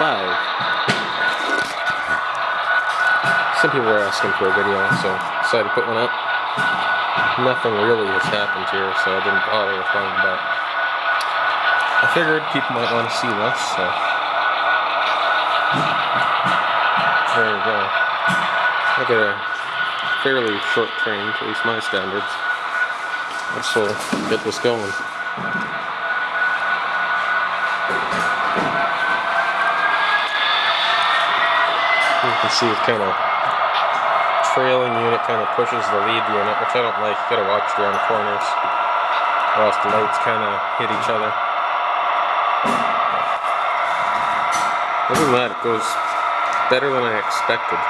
five. Some people were asking for a video, so decided to put one up. Nothing really has happened here, so I didn't bother with one, but I figured people might want to see this, so there we go. I got a fairly short train, at least my standards. Will get this going. You can see it kind of trailing unit kind of pushes the lead unit, which I don't like. You gotta watch around the corners, or else the lights kind of hit each other. Other than that, it goes better than I expected.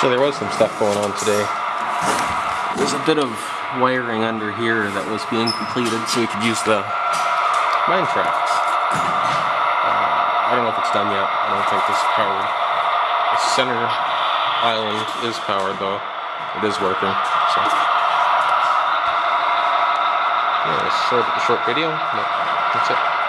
So there was some stuff going on today. There's a bit of wiring under here that was being completed so we could use the mine tracks. Uh, I don't know if it's done yet. I don't think this is powered. The center island is powered though. It is working. So yeah, short, short video. That's it.